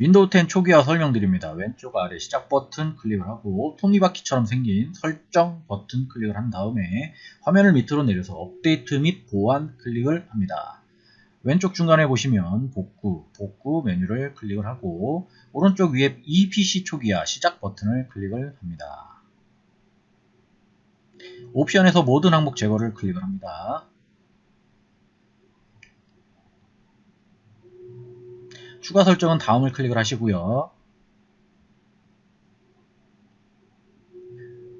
윈도우 10 초기화 설명드립니다. 왼쪽 아래 시작 버튼 클릭을 하고 톱니바퀴처럼 생긴 설정 버튼 클릭을 한 다음에 화면을 밑으로 내려서 업데이트 및 보안 클릭을 합니다. 왼쪽 중간에 보시면 복구, 복구 메뉴를 클릭을 하고 오른쪽 위에 이 PC 초기화 시작 버튼을 클릭을 합니다. 옵션에서 모든 항목 제거를 클릭을 합니다. 추가 설정은 다음을 클릭을 하시고요.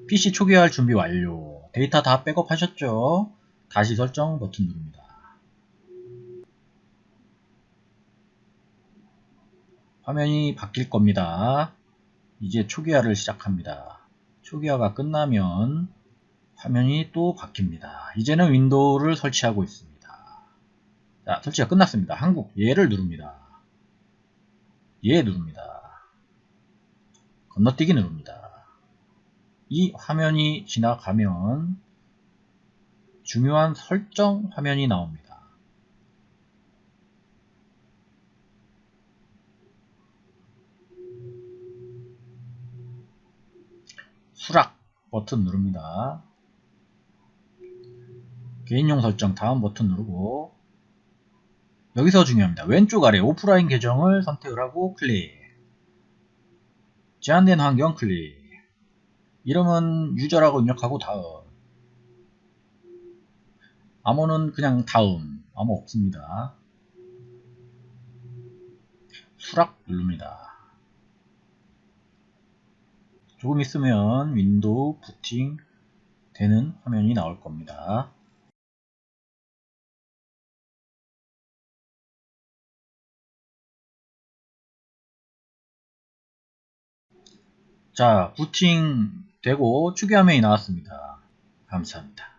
PC 초기화할 준비 완료. 데이터 다 백업하셨죠? 다시 설정 버튼 누릅니다. 화면이 바뀔 겁니다. 이제 초기화를 시작합니다. 초기화가 끝나면 화면이 또 바뀝니다. 이제는 윈도우를 설치하고 있습니다. 자, 설치가 끝났습니다. 한국 예를 누릅니다. 예 누릅니다. 건너뛰기 누릅니다. 이 화면이 지나가면 중요한 설정 화면이 나옵니다. 수락 버튼 누릅니다. 개인용 설정 다음 버튼 누르고 여기서 중요합니다. 왼쪽 아래 오프라인 계정을 선택을 하고 클릭 제한된 환경 클릭 이름은 user라고 입력하고 다음 암호는 그냥 다음 암호 없습니다. 수락 누릅니다. 조금 있으면 윈도우 부팅 되는 화면이 나올 겁니다. 자, 부팅 되고 추계 화면이 나왔습니다. 감사합니다.